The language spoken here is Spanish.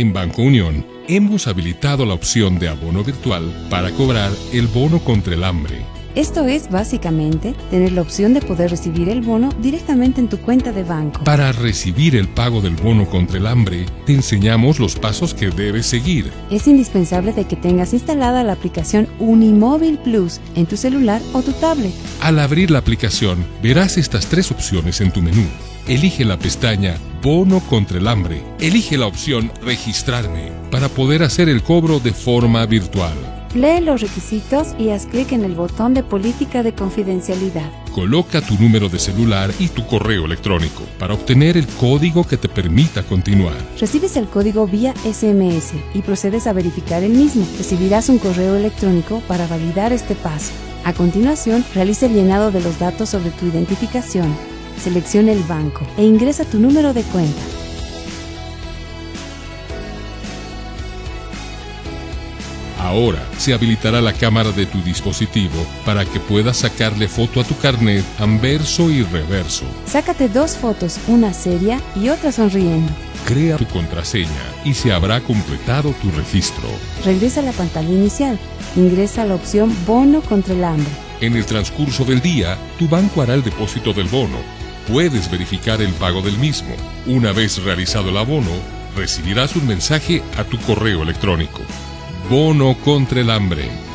En Banco Unión hemos habilitado la opción de abono virtual para cobrar el bono contra el hambre. Esto es básicamente tener la opción de poder recibir el bono directamente en tu cuenta de banco. Para recibir el pago del bono contra el hambre, te enseñamos los pasos que debes seguir. Es indispensable de que tengas instalada la aplicación Unimóvil Plus en tu celular o tu tablet. Al abrir la aplicación, verás estas tres opciones en tu menú. Elige la pestaña Bono contra el hambre. Elige la opción Registrarme para poder hacer el cobro de forma virtual. Lee los requisitos y haz clic en el botón de política de confidencialidad. Coloca tu número de celular y tu correo electrónico para obtener el código que te permita continuar. Recibes el código vía SMS y procedes a verificar el mismo. Recibirás un correo electrónico para validar este paso. A continuación, realiza el llenado de los datos sobre tu identificación. Selecciona el banco e ingresa tu número de cuenta. Ahora se habilitará la cámara de tu dispositivo para que puedas sacarle foto a tu carnet anverso y reverso. Sácate dos fotos, una seria y otra sonriendo. Crea tu contraseña y se habrá completado tu registro. Regresa a la pantalla inicial. Ingresa la opción Bono contra el hambre. En el transcurso del día, tu banco hará el depósito del bono. Puedes verificar el pago del mismo. Una vez realizado el abono, recibirás un mensaje a tu correo electrónico. Bono contra el hambre.